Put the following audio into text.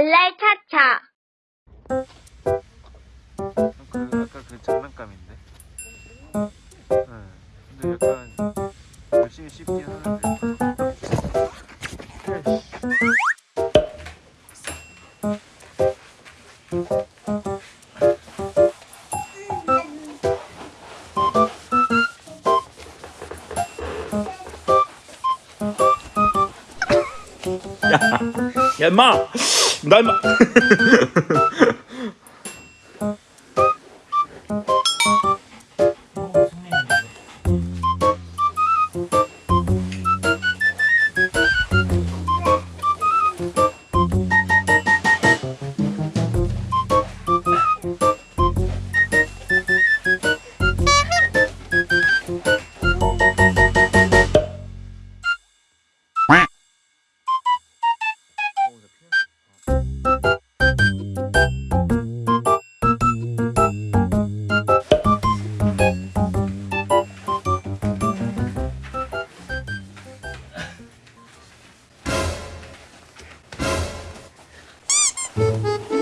랄랄 차차. 그 아까 그 장난감인데. 네. 근데 약간 열심히 씹긴 하는데. 야 임마 だいま Música